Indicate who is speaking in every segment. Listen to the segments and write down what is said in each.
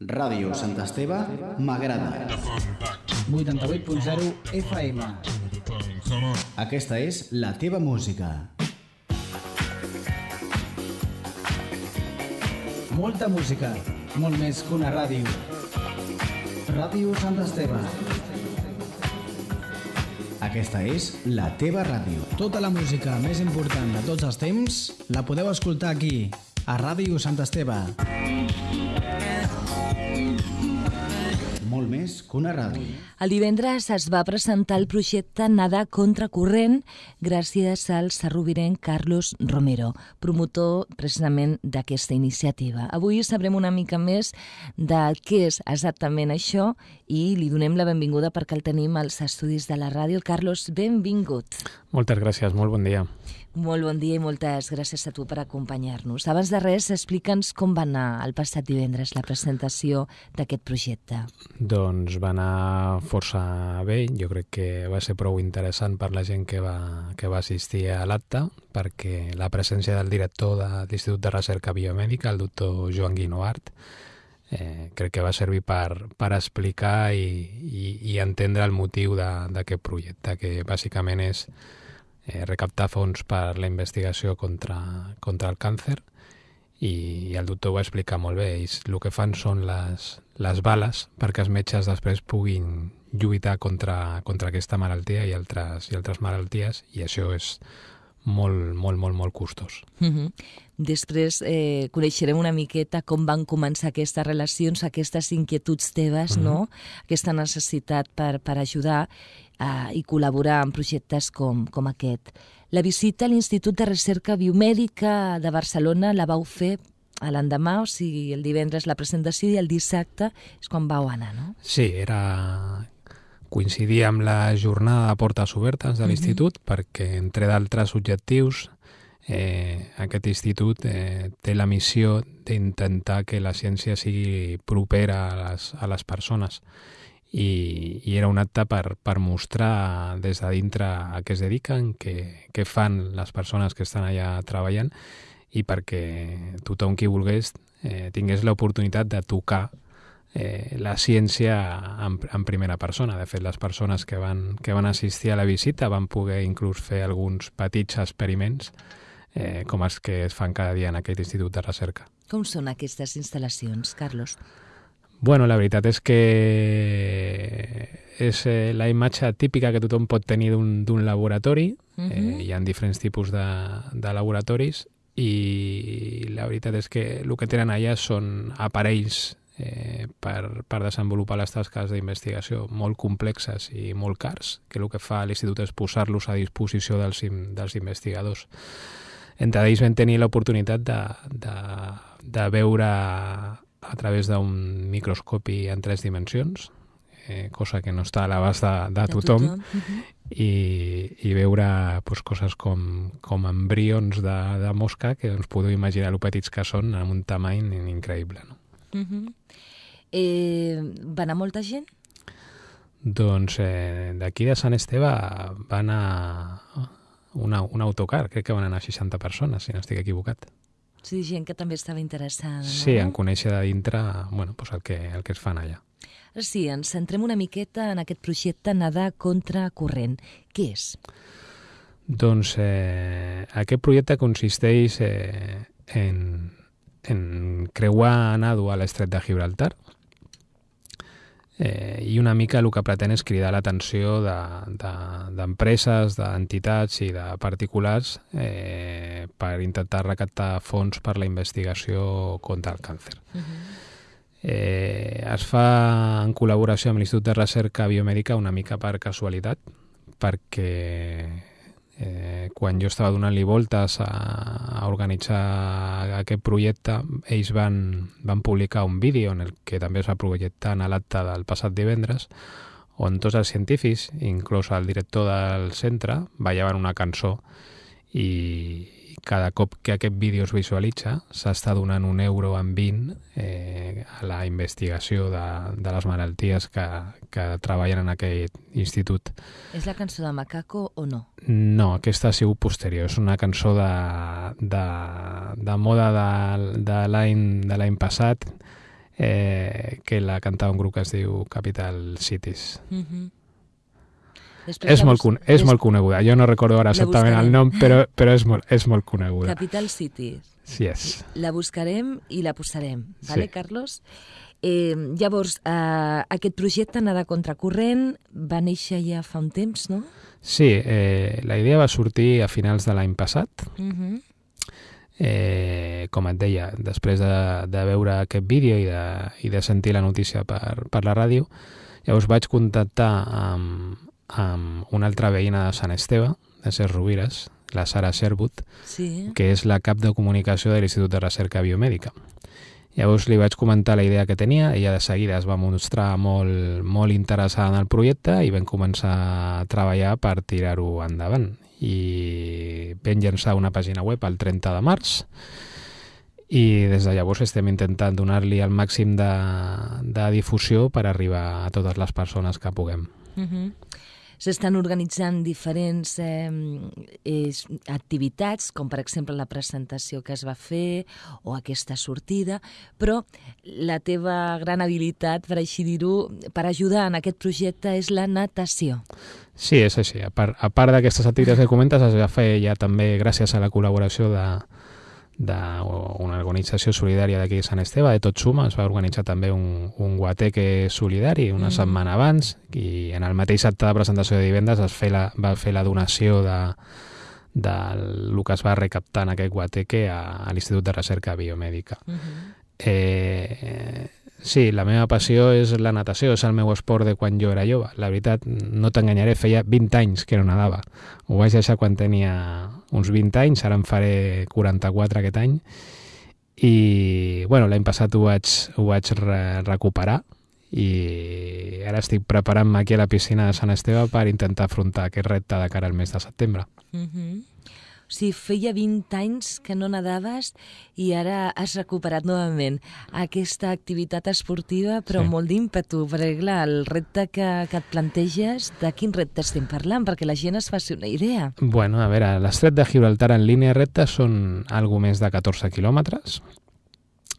Speaker 1: Ràdio Sant Esteve m'agrada.
Speaker 2: 88.0 FM.
Speaker 1: Aquesta és la teva música.
Speaker 2: Molta música, molt més que una ràdio. Ràdio Sant Esteve.
Speaker 1: Aquesta és la teva ràdio.
Speaker 2: Tota la música més important de tots els temps la podeu escoltar aquí, a Ràdio Sant Esteve.
Speaker 1: Molt més que una ràdio.
Speaker 3: El divendres es va presentar el projecte Nada Contracorrent gràcies al sarrovirenc Carlos Romero, promotor precisament d'aquesta iniciativa. Avui sabrem una mica més de què és exactament això i li donem la benvinguda perquè el tenim als estudis de la ràdio. Carlos, benvingut.
Speaker 4: Moltes gràcies, molt bon dia.
Speaker 3: Molt bon dia i moltes gràcies a tu per acompanyar-nos. Abans de res, explica'ns com va anar el passat divendres la presentació d'aquest projecte.
Speaker 4: Doncs va anar força bé, jo crec que va ser prou interessant per la gent que va, que va assistir a l'acte, perquè la presència del director de l'Institut de Recerca Biomèdica, el doctor Joan Guinoart, eh, crec que va servir per, per explicar i, i, i entendre el motiu d'aquest projecte, que bàsicament és eh, recaptar fons per la investigació contra, contra el càncer i, i el doctor ho va explicar molt bé. Ells el que fan són les, les bales perquè els metges després puguin lluitar contra, contra aquesta malaltia i altres, i altres malalties i això és molt, molt, molt, molt costós.
Speaker 3: Uh -huh. Després eh, coneixerem una miqueta com van començar aquestes relacions, aquestes inquietuds teves, uh -huh. no? aquesta necessitat per, per ajudar eh, i col·laborar en projectes com, com aquest. La visita a l'Institut de Recerca Biomèdica de Barcelona la vau fer a l'endemà, o sigui, el divendres la presentació i el dissabte és quan vau anar, no?
Speaker 4: Sí, era coincidia amb la jornada de portes obertes de l'institut uh -huh. perquè, entre d'altres objectius, eh, aquest institut eh, té la missió d'intentar que la ciència sigui propera a les, a les persones i, i era un acte per, per mostrar des de dintre a què es dediquen, què, què fan les persones que estan allà treballant i perquè tothom qui volgués eh, tingués l'oportunitat de tocar eh, la ciència en, en primera persona. De fet, les persones que van, que van assistir a la visita van poder inclús fer alguns petits experiments eh, com els que es fan cada dia en aquest institut de recerca.
Speaker 3: Com són aquestes instal·lacions, Carlos?
Speaker 4: Bueno, la veritat és que és eh, la imatge típica que tothom pot tenir d'un laboratori. Uh -huh. eh, hi ha diferents tipus de, de laboratoris i la veritat és que el que tenen allà són aparells eh, per, per desenvolupar les tasques d'investigació molt complexes i molt cars, que el que fa l'Institut és posar-los a disposició dels, dels investigadors. Entre ells vam tenir l'oportunitat de, de, de veure a través d'un microscopi en tres dimensions, eh, cosa que no està a l'abast de, de, de tothom, tothom. Uh -huh. i, i veure pues, coses com, com embrions de, de mosca que ens podeu imaginar el petits que són amb un tamany increïble. No?
Speaker 3: Uh -huh. eh, va anar molta gent?
Speaker 4: Doncs eh, d'aquí de Sant Esteve va anar una, un autocar, crec que van anar 60 persones, si no estic equivocat.
Speaker 3: Sí, gent que també estava interessada, no?
Speaker 4: Sí, en conèixer de dintre bueno, pues el, que, el que es fan allà.
Speaker 3: Ara sí, ens centrem una miqueta en aquest projecte Nadar contra corrent. Què és?
Speaker 4: Doncs eh, aquest projecte consisteix eh, en, en creuar nado a l'estret de Gibraltar eh, i una mica el que pretén és cridar l'atenció d'empreses, de, de, d'entitats i de particulars eh, per intentar recaptar fons per la investigació contra el càncer. Uh -huh. eh, es fa en col·laboració amb l'Institut de Recerca Biomèdica una mica per casualitat, perquè eh, quan jo estava donant-li voltes a, a organitzar aquest projecte, ells van, van publicar un vídeo en el que també es va projectar en l'acte del passat divendres, on tots els científics, inclús el director del centre, ballaven una cançó i cada cop que aquest vídeo es visualitza s'està donant un euro en 20 eh, a la investigació de, de les malalties que, que treballen en aquest institut.
Speaker 3: És la cançó de Macaco o no?
Speaker 4: No, aquesta ha sigut posterior. És una cançó de, de, de moda de, de l'any passat eh, que la cantava un grup que es diu Capital Cities.
Speaker 3: Uh -huh.
Speaker 4: Després és, molt, és des... molt coneguda. Jo no recordo ara exactament el nom, però, però és, molt, és molt coneguda.
Speaker 3: Capital Cities.
Speaker 4: Sí, és.
Speaker 3: La buscarem i la posarem, vale, sí. Carlos? Eh, llavors, eh, aquest projecte Anar de Contracorrent va néixer ja fa un temps, no?
Speaker 4: Sí, eh, la idea va sortir a finals de l'any passat. Uh -huh eh, com et deia, després de, de veure aquest vídeo i de, i de sentir la notícia per, per la ràdio, llavors vaig contactar amb, amb una altra veïna de Sant Esteve, de Ses Rovires, la Sara Sherwood,
Speaker 3: sí.
Speaker 4: que és la cap de comunicació de l'Institut de Recerca Biomèdica. Llavors li vaig comentar la idea que tenia, ella de seguida es va mostrar molt, molt interessada en el projecte i vam començar a treballar per tirar-ho endavant i vam llançar una pàgina web el 30 de març i des de llavors estem intentant donar-li el màxim de, de difusió per arribar a totes les persones que puguem.
Speaker 3: Uh -huh s'estan organitzant diferents eh, eh, activitats, com per exemple la presentació que es va fer o aquesta sortida, però la teva gran habilitat, per així dir-ho, per ajudar en aquest projecte és la natació.
Speaker 4: Sí, és així. A part, a part d'aquestes activitats que comentes, es va fer ja també gràcies a la col·laboració de, d'una organització solidària d'aquí de Sant Esteve, de Tot Suma, es va organitzar també un, un guateque solidari una mm. setmana abans i en el mateix acte de presentació de divendres es fe la, va fer la donació de, de el que es va recaptar en aquest guateque a, a l'Institut de Recerca Biomèdica. Mm -hmm. eh, Sí, la meva passió és la natació, és el meu esport de quan jo era jove. La veritat, no t'enganyaré, feia 20 anys que no nadava. Ho vaig deixar quan tenia uns 20 anys, ara en faré 44 aquest any. I, bueno, l'any passat ho vaig, ho vaig re recuperar i ara estic preparant-me aquí a la piscina de Sant Esteve per intentar afrontar aquest repte de cara al mes de setembre.
Speaker 3: Mm -hmm. O sigui, feia 20 anys que no nadaves i ara has recuperat novament aquesta activitat esportiva, però sí. molt d'ímpetu, perquè clar, el repte que, que et planteges, de quin repte estem parlant? Perquè la gent es faci una idea.
Speaker 4: Bueno, a veure, l'estret de Gibraltar en línia recta són algo més de 14 quilòmetres.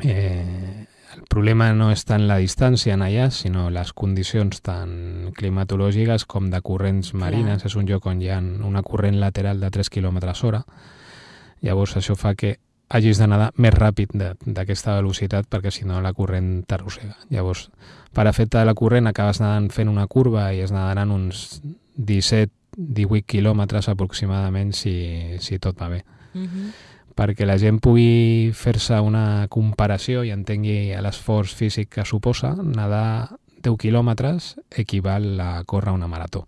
Speaker 4: Eh, el problema no és tant la distància en allà, sinó les condicions tant climatològiques com de corrents marines. Clar. És un lloc on hi ha una corrent lateral de 3 km hora. Llavors això fa que hagis de nedar més ràpid d'aquesta velocitat perquè si no la corrent t'arrossega. Llavors, per efecte de la corrent acabes nedant fent una curva i es nadaran uns 17-18 quilòmetres aproximadament si, si tot va bé. Uh mhm. -huh perquè la gent pugui fer-se una comparació i entengui l'esforç físic que suposa, nedar 10 quilòmetres equival a córrer una marató.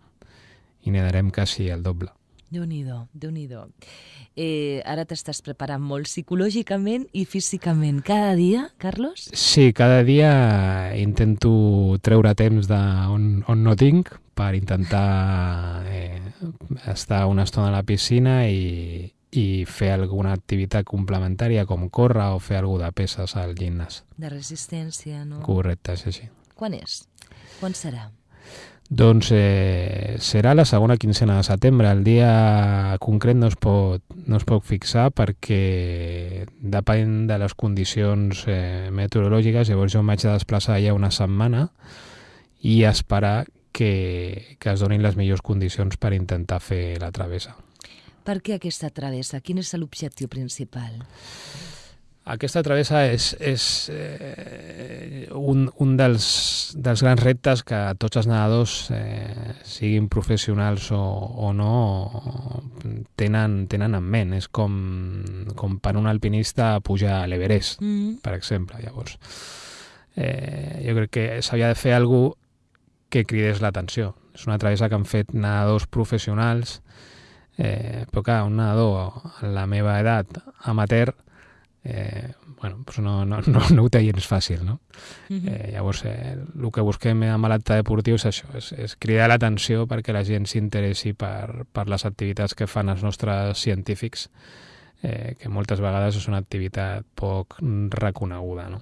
Speaker 4: I nedarem quasi el doble.
Speaker 3: Déu-n'hi-do, déu nhi déu eh, Ara t'estàs preparant molt psicològicament i físicament. Cada dia, Carlos?
Speaker 4: Sí, cada dia intento treure temps de on, on no tinc per intentar eh, estar una estona a la piscina i, i fer alguna activitat complementària com córrer o fer alguna de peses al gimnàs.
Speaker 3: De resistència, no?
Speaker 4: Correcte, sí, sí.
Speaker 3: Quan és? Quan serà?
Speaker 4: Doncs eh, serà la segona quincena de setembre. El dia concret no es pot, no es pot fixar perquè depèn de les condicions eh, meteorològiques. Llavors jo em vaig desplaçar ja una setmana i esperar que, que es donin les millors condicions per intentar fer la travessa.
Speaker 3: Per què aquesta travessa? Quin és l'objectiu principal?
Speaker 4: Aquesta travessa és, és eh, un, un dels, dels grans reptes que tots els nedadors, eh, siguin professionals o, o no, tenen, tenen en ment. És com, com per un alpinista pujar a l'Everest, mm -hmm. per exemple. Llavors, eh, jo crec que s'havia de fer alguna que cridés l'atenció. És una travessa que han fet nedadors professionals Eh, però clar, un nedador a la meva edat amateur eh, bueno, pues no, no, no, no ho té gens fàcil, no? Uh -huh. eh, llavors, eh, el que busquem amb l'acte deportiu és això, és, és cridar l'atenció perquè la gent s'interessi per, per les activitats que fan els nostres científics, eh, que moltes vegades és una activitat poc reconeguda, no?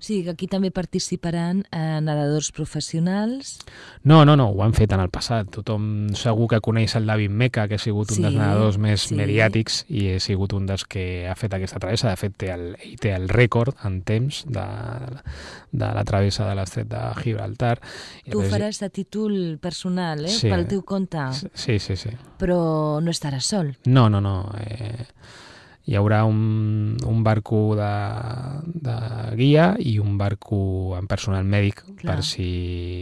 Speaker 3: O sigui que aquí també participaran eh, nedadors professionals.
Speaker 4: No, no, no, ho han fet en el passat. Tothom segur que coneix el David Meca, que ha sigut un
Speaker 3: Sí,
Speaker 4: dels nedadors més
Speaker 3: sí.
Speaker 4: mediàtics i ha sigut un dels que ha fet aquesta travessa. De fet, té el, ell té el rècord en temps de, de la travessa de l'estret de Gibraltar.
Speaker 3: Tu ho faràs a títol personal, eh?
Speaker 4: Sí.
Speaker 3: Pel teu compte.
Speaker 4: Sí, sí, sí.
Speaker 3: Però no estaràs sol.
Speaker 4: No, no, no. Eh, hi haurà un, un barco de, de guia i un barco amb personal mèdic
Speaker 3: Clar.
Speaker 4: per si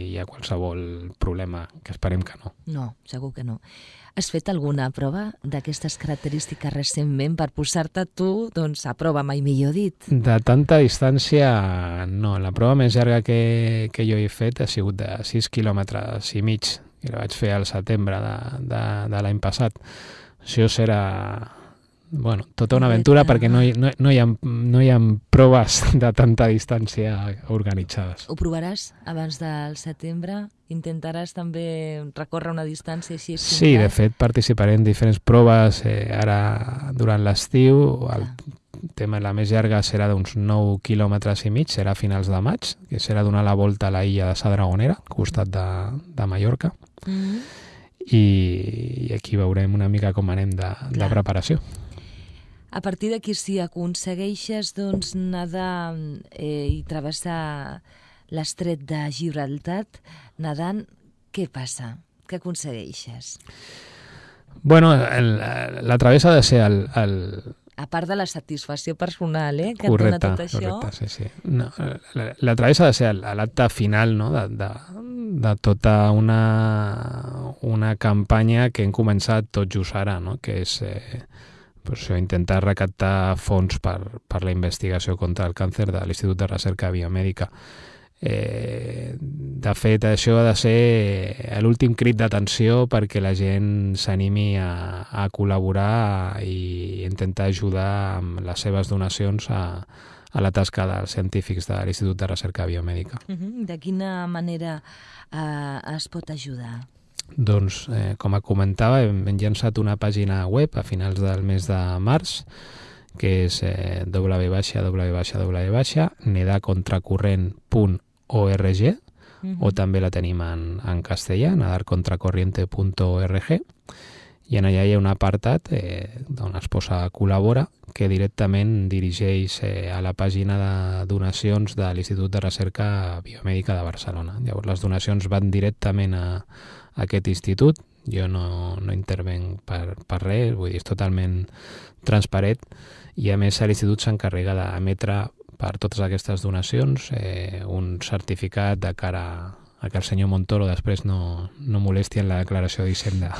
Speaker 4: hi ha qualsevol problema, que esperem que no.
Speaker 3: No, segur que no. Has fet alguna prova d'aquestes característiques recentment per posar-te tu doncs, a prova, mai millor dit?
Speaker 4: De tanta distància, no. La prova més llarga que, que jo he fet ha sigut de 6 quilòmetres i mig, i la vaig fer al setembre de, de, de l'any passat. Això serà bueno, tota una aventura perquè no hi, no, no, hi ha, no hi ha proves de tanta distància organitzades.
Speaker 3: Ho provaràs abans del setembre? Intentaràs també recórrer una distància així?
Speaker 4: Sí, de fet participaré en diferents proves eh, ara durant l'estiu. El tema la més llarga serà d'uns 9 quilòmetres i mig, serà a finals de maig, que serà donar la volta a la illa de Sa Dragonera, al costat de, de Mallorca,
Speaker 3: Mm.
Speaker 4: i, i aquí veurem una mica com anem de, de
Speaker 3: Clar.
Speaker 4: preparació.
Speaker 3: A partir d'aquí, si aconsegueixes doncs, nedar eh, i travessar l'estret de Gibraltar, nedant, què passa? Què aconsegueixes?
Speaker 4: Bueno, el, la travessa ha de ser el, el,
Speaker 3: A part de la satisfacció personal, eh, que
Speaker 4: correcte,
Speaker 3: et dona tot això.
Speaker 4: correcte, sí, sí. No, la, la travessa ha de ser l'acte final no? de, de, de tota una, una campanya que hem començat tot just ara, no? que és eh, pues això, intentar recaptar fons per, per la investigació contra el càncer de l'Institut de Recerca Biomèdica. Eh, de fet, això ha de ser l'últim crit d'atenció perquè la gent s'animi a, a col·laborar i intentar ajudar amb les seves donacions a, a la tasca dels científics de l'Institut de Recerca Biomèdica.
Speaker 3: De quina manera eh, es pot ajudar?
Speaker 4: Doncs, eh, com comentava, hem, hem llançat una pàgina web a finals del mes de març que és eh, www.nedacontracorrent.org
Speaker 3: Uh -huh.
Speaker 4: o també la tenim en, en castellà, nadarcontracorriente.org i en allà hi ha un apartat eh, on es posa col·labora que directament dirigeix eh, a la pàgina de donacions de l'Institut de Recerca Biomèdica de Barcelona. Llavors les donacions van directament a aquest institut, jo no, no intervenc per, per res, vull dir, és totalment transparent i a més l'institut s'encarrega d'emetre per totes aquestes donacions eh, un certificat de cara a que el senyor Montoro després no, no molesti en la declaració d'Hisenda.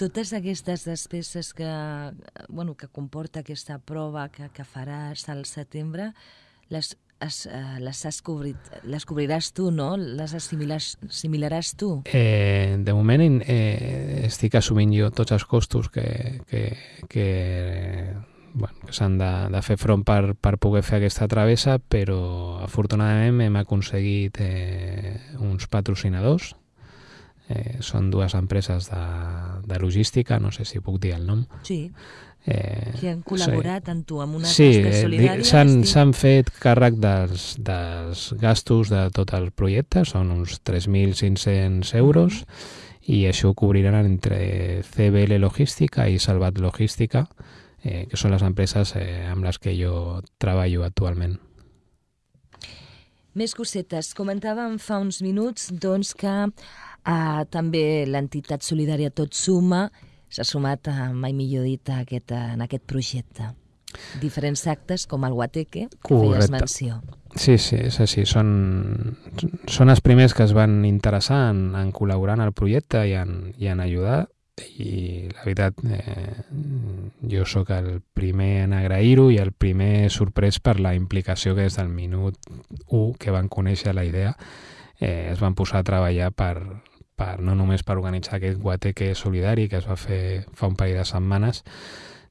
Speaker 3: Totes aquestes despeses que, bueno, que comporta aquesta prova que, que faràs al setembre, les, es, eh, les, has cobrit, les cobriràs tu, no? Les assimilaràs, assimilaràs tu?
Speaker 4: Eh, de moment eh, estic assumint jo tots els costos que, que, que, bueno, que s'han de, de fer front per, per poder fer aquesta travessa, però afortunadament hem aconseguit eh, uns patrocinadors. Eh, són dues empreses de, de logística, no sé si puc dir el nom.
Speaker 3: Sí,
Speaker 4: Eh,
Speaker 3: que han col·laborat amb tu amb una
Speaker 4: sí,
Speaker 3: tasca
Speaker 4: eh,
Speaker 3: solidària.
Speaker 4: di- s'han fet càrrec dels, dels gastos de tot el projecte, són uns 3.500 euros, i això ho cobriran entre CBL Logística i Salvat Logística, eh, que són les empreses eh, amb les que jo treballo actualment.
Speaker 3: Més cosetes. Comentàvem fa uns minuts doncs, que eh, també l'entitat solidària Tot Suma s'ha sumat, a, mai millor dit, a aquest, en aquest projecte. Diferents actes, com el Guateque, que feies
Speaker 4: Correcte.
Speaker 3: menció.
Speaker 4: Sí, sí, és així. Són, són els primers que es van interessar en, en col·laborar en el projecte i en, i en ajudar i la veritat eh, jo sóc el primer en agrair-ho i el primer sorprès per la implicació que des del minut 1 que van conèixer la idea eh, es van posar a treballar per, per no només per organitzar aquest guateque solidari que es va fer fa un parell de setmanes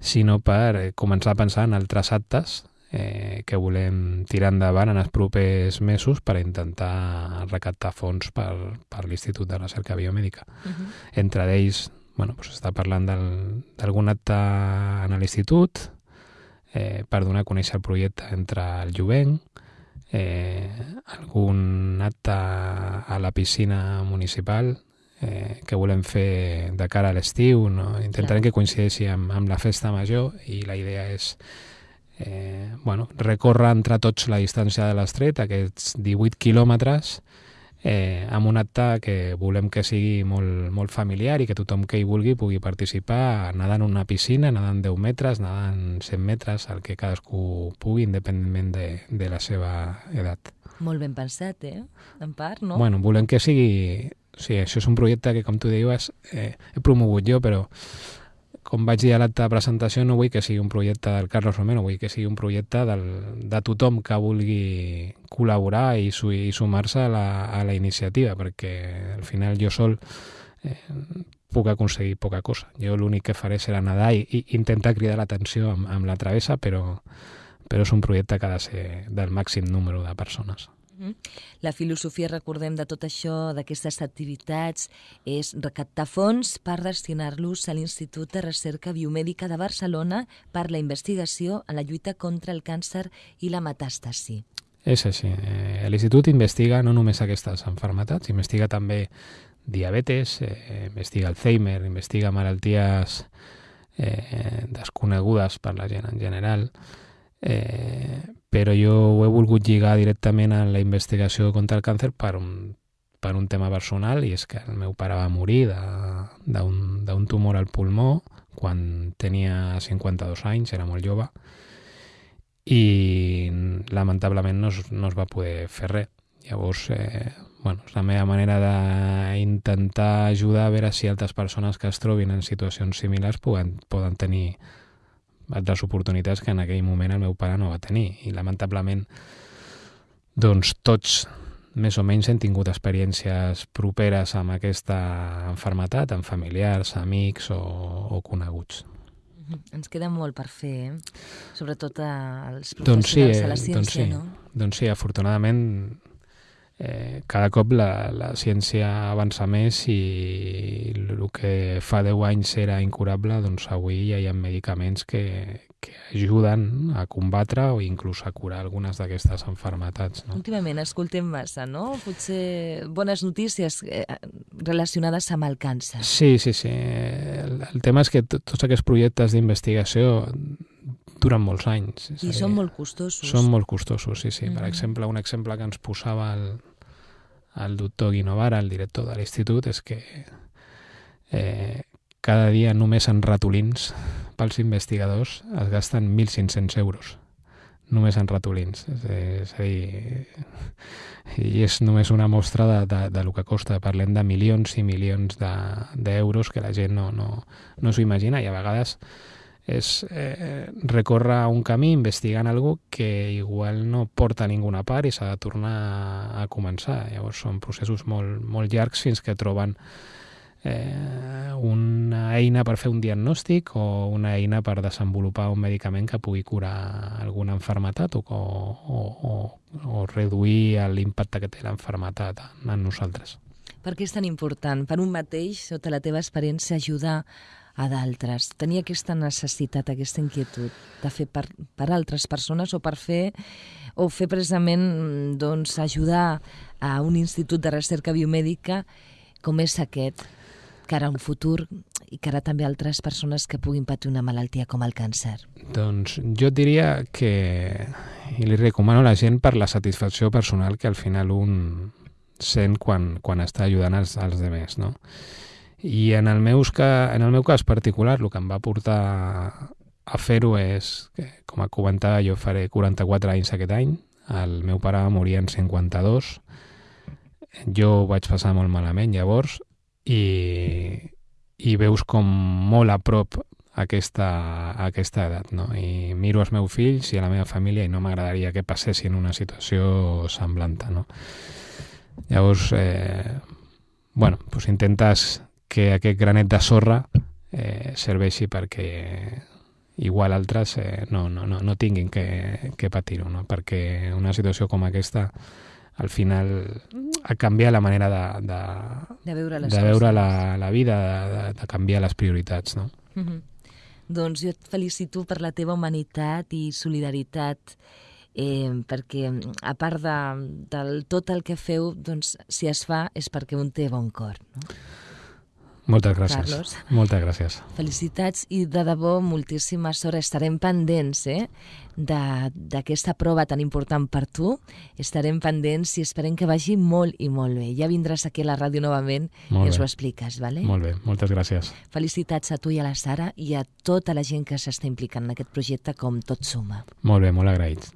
Speaker 4: sinó per eh, començar a pensar en altres actes eh, que volem tirar endavant en els propers mesos per intentar recaptar fons per, per l'Institut de Recerca Biomèdica.
Speaker 3: Uh -huh.
Speaker 4: Entre d'ells, bueno, doncs està parlant d'algun acte en l'institut eh, per donar a conèixer el projecte entre el jovent, eh, algun acte a la piscina municipal eh, que volem fer de cara a l'estiu, no? intentarem Clar. que coincideixi amb, amb la festa major i la idea és eh, bueno, recórrer entre tots la distància de l'estret, aquests 18 quilòmetres, eh, amb un acte que volem que sigui molt, molt familiar i que tothom que hi vulgui pugui participar nedant en una piscina, nedant 10 metres, nedant 100 metres, el que cadascú pugui, independentment de, de la seva edat.
Speaker 3: Molt ben pensat, eh? En part, no?
Speaker 4: Bueno, volem que sigui... Sí, això és un projecte que, com tu deies, eh, he promogut jo, però com vaig dir a l'acte de presentació, no vull que sigui un projecte del Carlos Romero, vull que sigui un projecte del, de tothom que vulgui col·laborar i, su, i sumar-se a, la, a la iniciativa, perquè al final jo sol eh, puc aconseguir poca cosa. Jo l'únic que faré serà nedar i, i intentar cridar l'atenció amb, amb la travessa, però, però és un projecte que ha de ser del màxim número de persones.
Speaker 3: La filosofia, recordem, de tot això, d'aquestes activitats, és recaptar fons per destinar-los a l'Institut de Recerca Biomèdica de Barcelona per la investigació en la lluita contra el càncer i la metàstasi.
Speaker 4: És així. Eh, L'Institut investiga no només aquestes enfermetats, investiga també diabetes, eh, investiga Alzheimer, investiga malalties eh, desconegudes per la gent en general, eh, però jo ho he volgut lligar directament a la investigació contra el càncer per un, per un tema personal i és que el meu pare va morir d'un tumor al pulmó quan tenia 52 anys, era molt jove i lamentablement no es, no es va poder fer res. Llavors, eh, bueno, és la meva manera d'intentar ajudar a veure si altres persones que es trobin en situacions similars poden, poden tenir altres oportunitats que en aquell moment el meu pare no va tenir i lamentablement doncs tots més o menys hem tingut experiències properes amb aquesta enfermetat, amb familiars, amics o, o coneguts.
Speaker 3: Ens queda molt per fer, eh? sobretot als professionals doncs sí, de la ciència,
Speaker 4: doncs sí,
Speaker 3: no?
Speaker 4: Doncs sí, afortunadament eh, cada cop la, la ciència avança més i el que fa 10 anys era incurable, doncs avui ja hi ha medicaments que, que ajuden a combatre o inclús a curar algunes d'aquestes enfermetats. No?
Speaker 3: Últimament escoltem massa, no? Potser bones notícies eh, relacionades amb el càncer.
Speaker 4: Sí, sí, sí. El, el tema és que tots aquests projectes d'investigació duren molts anys.
Speaker 3: I dir, són molt costosos.
Speaker 4: Són molt costosos, sí, sí. Mm -hmm. Per exemple, un exemple que ens posava el, el doctor Guinovara, el director de l'institut, és que eh, cada dia només en ratolins pels investigadors es gasten 1.500 euros només en ratolins. És, és a dir, i és només una mostra de, de, de lo que costa. Parlem de milions i milions d'euros de, que la gent no, no, no s'ho imagina i a vegades és eh, recórrer un camí investigant algo que igual no porta a ninguna part i s'ha de tornar a començar. Llavors són processos molt, molt llargs fins que troben eh, una eina per fer un diagnòstic o una eina per desenvolupar un medicament que pugui curar alguna enfermetat o, o, o, o reduir l'impacte que té l'enfermetat en nosaltres.
Speaker 3: Per què és tan important per un mateix, sota la teva experiència, ajudar a d'altres. Tenia aquesta necessitat, aquesta inquietud de fer per, per altres persones o per fer o fer precisament doncs, ajudar a un institut de recerca biomèdica com és aquest, que ara un futur i que ara també altres persones que puguin patir una malaltia com el càncer.
Speaker 4: Doncs jo diria que i li recomano a la gent per la satisfacció personal que al final un sent quan, quan està ajudant els, els demés, no? I en el, meus, en el meu cas particular, el que em va portar a fer-ho és, que, com a comentava, jo faré 44 anys aquest any, el meu pare va morir en 52, jo ho vaig passar molt malament llavors, i, i veus com molt a prop aquesta, aquesta edat, no? I miro els meus fills i a la meva família i no m'agradaria que passessin una situació semblant, no? Llavors, eh, bueno, pues intentes que aquest granet de sorra eh, serveixi perquè igual altres eh, no, no, no, no tinguin que, que patir-ho, no? perquè una situació com aquesta al final ha canviat la manera de, de,
Speaker 3: de veure, les
Speaker 4: de veure la, la vida, de, de canviar les prioritats. No?
Speaker 3: Mm -hmm. Doncs jo et felicito per la teva humanitat i solidaritat eh, perquè a part de, del tot el que feu, doncs, si es fa és perquè un té bon cor. No?
Speaker 4: Moltes gràcies.
Speaker 3: Carlos.
Speaker 4: Moltes gràcies.
Speaker 3: Felicitats i de debò moltíssima sort. Estarem pendents eh, d'aquesta prova tan important per tu. Estarem pendents i esperem que vagi molt i molt bé. Ja vindràs aquí a la ràdio novament
Speaker 4: Molt
Speaker 3: i ens
Speaker 4: bé.
Speaker 3: ho expliques, vale?
Speaker 4: Molt bé, moltes gràcies.
Speaker 3: Felicitats a tu i a la Sara i a tota la gent que s'està implicant en aquest projecte com tot suma.
Speaker 4: Molt bé, molt agraïts.